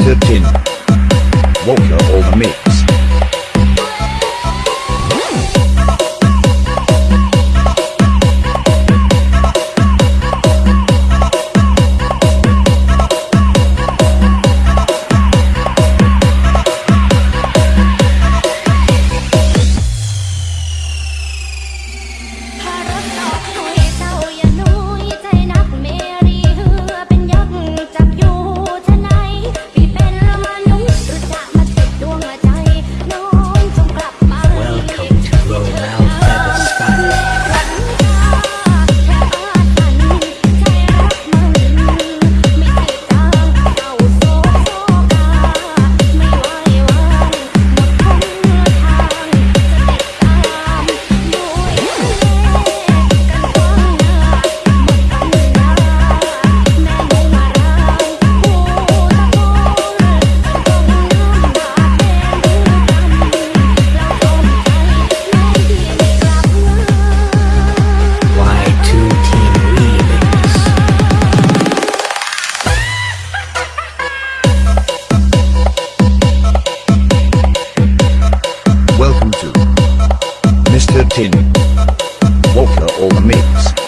Mr. Tin. Walker or the Mr. Tin. Or the mix.